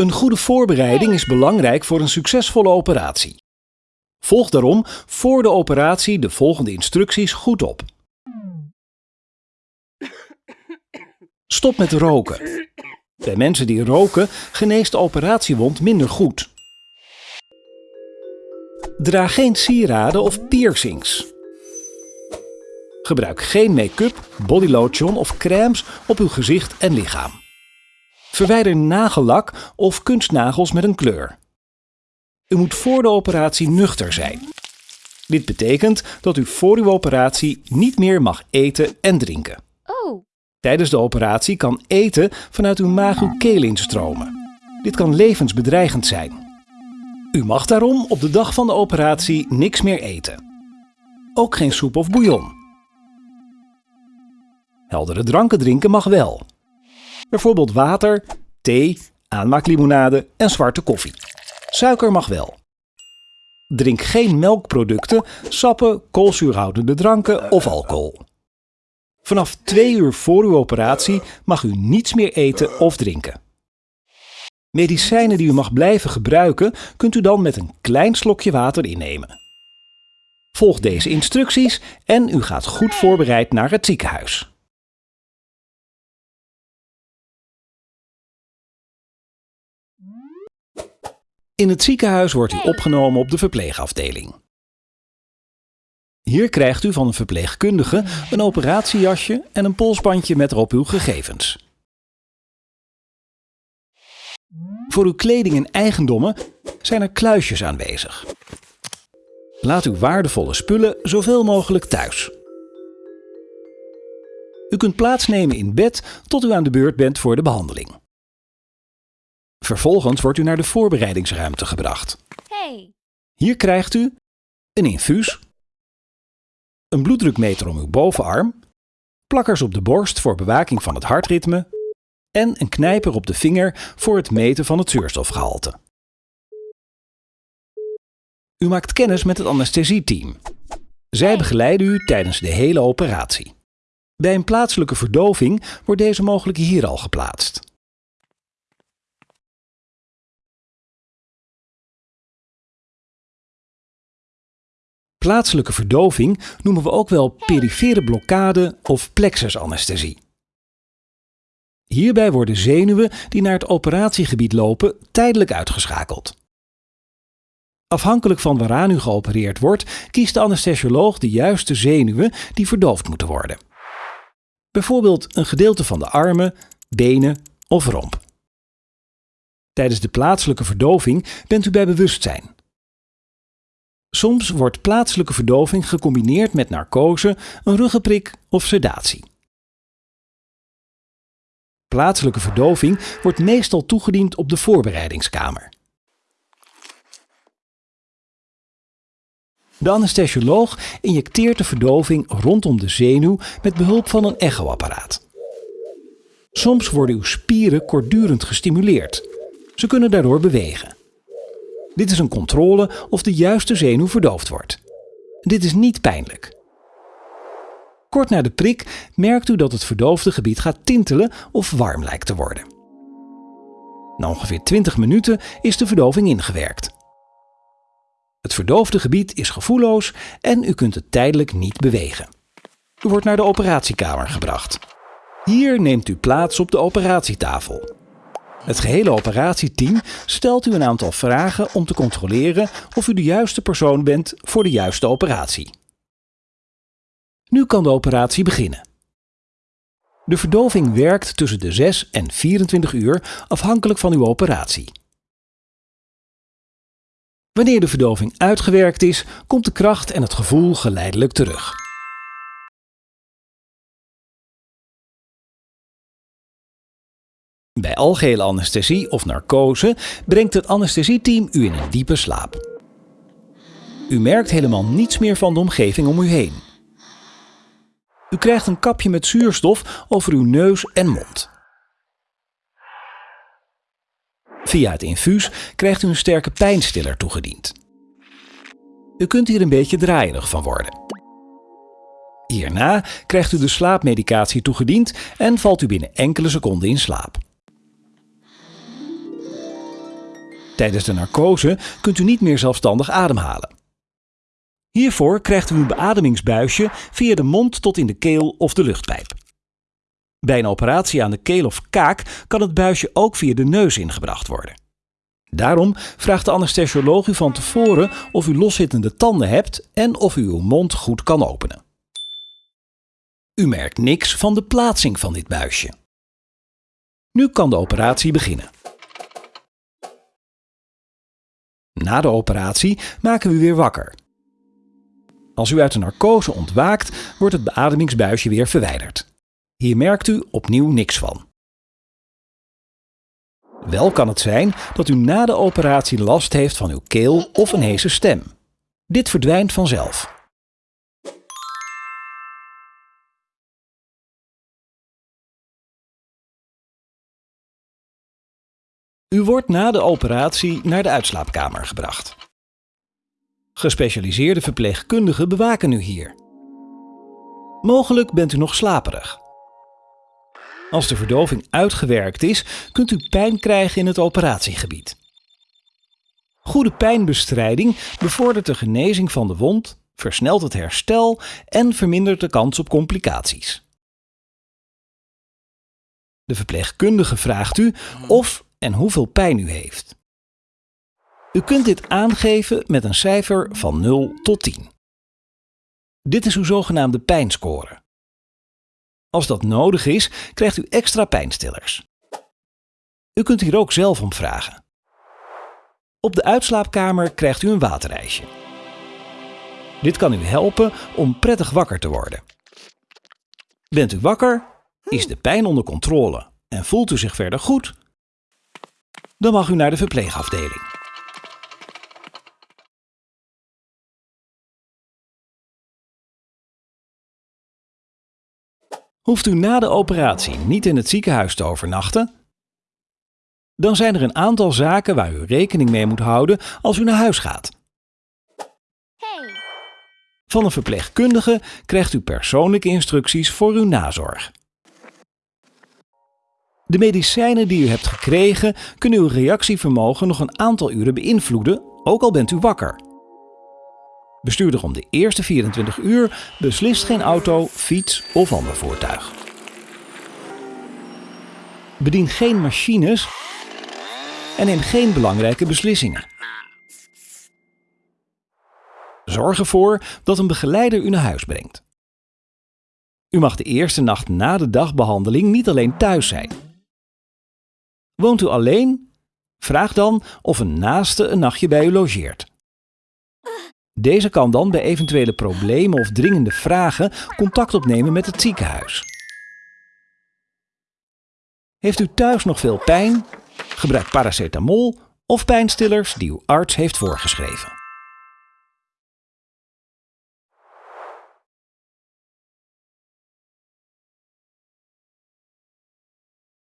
Een goede voorbereiding is belangrijk voor een succesvolle operatie. Volg daarom voor de operatie de volgende instructies goed op. Stop met roken. Bij mensen die roken geneest de operatiewond minder goed. Draag geen sieraden of piercings. Gebruik geen make-up, bodylotion of crèmes op uw gezicht en lichaam. Verwijder nagellak of kunstnagels met een kleur. U moet voor de operatie nuchter zijn. Dit betekent dat u voor uw operatie niet meer mag eten en drinken. Oh, Tijdens de operatie kan eten vanuit uw maag uw keel instromen. Dit kan levensbedreigend zijn. U mag daarom op de dag van de operatie niks meer eten. Ook geen soep of bouillon. Heldere dranken drinken mag wel. Bijvoorbeeld water, thee, aanmaaklimonade en zwarte koffie. Suiker mag wel. Drink geen melkproducten, sappen, koolzuurhoudende dranken of alcohol. Vanaf twee uur voor uw operatie mag u niets meer eten of drinken. Medicijnen die u mag blijven gebruiken, kunt u dan met een klein slokje water innemen. Volg deze instructies en u gaat goed voorbereid naar het ziekenhuis. In het ziekenhuis wordt u opgenomen op de verpleegafdeling. Hier krijgt u van een verpleegkundige een operatiejasje en een polsbandje met erop uw gegevens. Voor uw kleding en eigendommen zijn er kluisjes aanwezig. Laat uw waardevolle spullen zoveel mogelijk thuis. U kunt plaatsnemen in bed tot u aan de beurt bent voor de behandeling. Vervolgens wordt u naar de voorbereidingsruimte gebracht. hey. Hier krijgt u een infuus, een bloeddrukmeter om uw bovenarm, plakkers op de borst voor bewaking van het hartritme en een knijper op de vinger voor het meten van het zuurstofgehalte. U maakt kennis met het anesthesieteam. Zij begeleiden u tijdens de hele operatie. Bij een plaatselijke verdoving wordt deze mogelijk hier al geplaatst. Plaatselijke verdoving noemen we ook wel perifere blokkade of plexusanesthesie. Hierbij worden zenuwen die naar het operatiegebied lopen tijdelijk uitgeschakeld. Afhankelijk van waaraan u geopereerd wordt, kiest de anesthesioloog de juiste zenuwen die verdoofd moeten worden. Bijvoorbeeld een gedeelte van de armen, benen of romp. Tijdens de plaatselijke verdoving bent u bij bewustzijn. Soms wordt plaatselijke verdoving gecombineerd met narcose, een ruggenprik of sedatie. Plaatselijke verdoving wordt meestal toegediend op de voorbereidingskamer. De anesthesioloog injecteert de verdoving rondom de zenuw met behulp van een echoapparaat. Soms worden uw spieren kortdurend gestimuleerd. Ze kunnen daardoor bewegen. Dit is een controle of de juiste zenuw verdoofd wordt. Dit is niet pijnlijk. Kort na de prik merkt u dat het verdoofde gebied gaat tintelen of warm lijkt te worden. Na ongeveer 20 minuten is de verdoving ingewerkt. Het verdoofde gebied is gevoelloos en u kunt het tijdelijk niet bewegen. U wordt naar de operatiekamer gebracht. Hier neemt u plaats op de operatietafel. Het gehele operatieteam stelt u een aantal vragen om te controleren of u de juiste persoon bent voor de juiste operatie. Nu kan de operatie beginnen. De verdoving werkt tussen de 6 en 24 uur afhankelijk van uw operatie. Wanneer de verdoving uitgewerkt is, komt de kracht en het gevoel geleidelijk terug. Bij algehele anesthesie of narcose brengt het anesthesieteam u in een diepe slaap. U merkt helemaal niets meer van de omgeving om u heen. U krijgt een kapje met zuurstof over uw neus en mond. Via het infuus krijgt u een sterke pijnstiller toegediend. U kunt hier een beetje draaierig van worden. Hierna krijgt u de slaapmedicatie toegediend en valt u binnen enkele seconden in slaap. Tijdens de narcose kunt u niet meer zelfstandig ademhalen. Hiervoor krijgt u een beademingsbuisje via de mond tot in de keel of de luchtpijp. Bij een operatie aan de keel of kaak kan het buisje ook via de neus ingebracht worden. Daarom vraagt de anesthesioloog u van tevoren of u loszittende tanden hebt en of u uw mond goed kan openen. U merkt niks van de plaatsing van dit buisje. Nu kan de operatie beginnen. Na de operatie maken we u weer wakker. Als u uit de narcose ontwaakt, wordt het beademingsbuisje weer verwijderd. Hier merkt u opnieuw niks van. Wel kan het zijn dat u na de operatie last heeft van uw keel of een heese stem. Dit verdwijnt vanzelf. U wordt na de operatie naar de uitslaapkamer gebracht. Gespecialiseerde verpleegkundigen bewaken u hier. Mogelijk bent u nog slaperig. Als de verdoving uitgewerkt is, kunt u pijn krijgen in het operatiegebied. Goede pijnbestrijding bevordert de genezing van de wond, versnelt het herstel en vermindert de kans op complicaties. De verpleegkundige vraagt u of en hoeveel pijn u heeft. U kunt dit aangeven met een cijfer van 0 tot 10. Dit is uw zogenaamde pijnscore. Als dat nodig is, krijgt u extra pijnstillers. U kunt hier ook zelf om vragen. Op de uitslaapkamer krijgt u een waterijsje. Dit kan u helpen om prettig wakker te worden. Bent u wakker? Is de pijn onder controle en voelt u zich verder goed? Dan mag u naar de verpleegafdeling. Hoeft u na de operatie niet in het ziekenhuis te overnachten? Dan zijn er een aantal zaken waar u rekening mee moet houden als u naar huis gaat. Hey. Van een verpleegkundige krijgt u persoonlijke instructies voor uw nazorg. De medicijnen die u hebt gekregen kunnen uw reactievermogen nog een aantal uren beïnvloeden, ook al bent u wakker. Bestuurder om de eerste 24 uur beslist geen auto, fiets of ander voertuig. Bedien geen machines en neem geen belangrijke beslissingen. Zorg ervoor dat een begeleider u naar huis brengt. U mag de eerste nacht na de dagbehandeling niet alleen thuis zijn. Woont u alleen? Vraag dan of een naaste een nachtje bij u logeert. Deze kan dan bij eventuele problemen of dringende vragen contact opnemen met het ziekenhuis. Heeft u thuis nog veel pijn? Gebruik paracetamol of pijnstillers die uw arts heeft voorgeschreven.